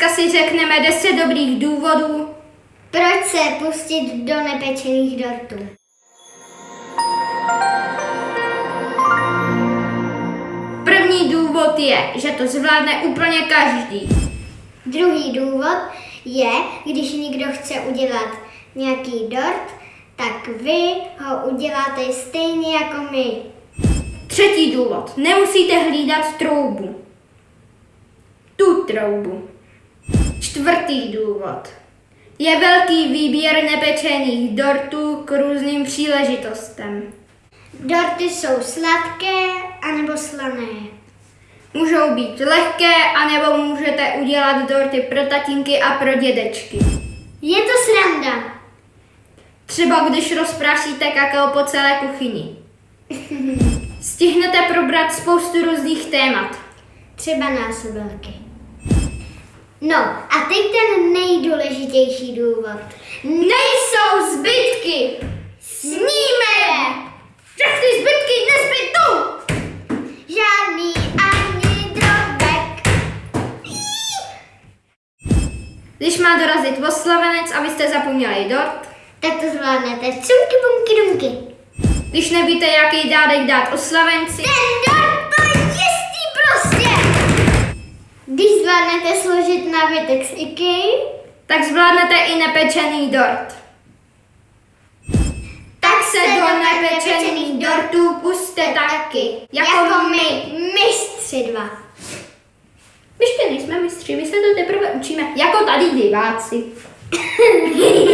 dneska si řekneme 10 dobrých důvodů, Proč se pustit do nepečených dortů? První důvod je, že to zvládne úplně každý. Druhý důvod je, když někdo chce udělat nějaký dort, tak vy ho uděláte stejně jako my. Třetí důvod. Nemusíte hlídat troubu. Tu troubu. Čtvrtý důvod. Je velký výběr nepečených dortů k různým příležitostem. Dorty jsou sladké anebo slané. Můžou být lehké, anebo můžete udělat dorty pro tatínky a pro dědečky. Je to sranda. Třeba když rozprášíte kakao po celé kuchyni. Stihnete probrat spoustu různých témat. Třeba násobilky. No teď ten nejdůležitější důvod. Nejsou zbytky! Sníme je! Všechny zbytky nezbytou! Žádný ani drobek. Když má dorazit oslavenec a vy jste zapomněli dort, Tak to zvládnete. Cumky, bumky, dumky. když nevíte, jaký dárek dát oslavenci, Ten Když zvládnete složit nábytek z IKEA, tak zvládnete i nepečený dort. Tak se do nepečených dortů puste taky, jako, jako my. my, mistři dva. My ještě nejsme mistři, my se to teprve učíme, jako tady diváci.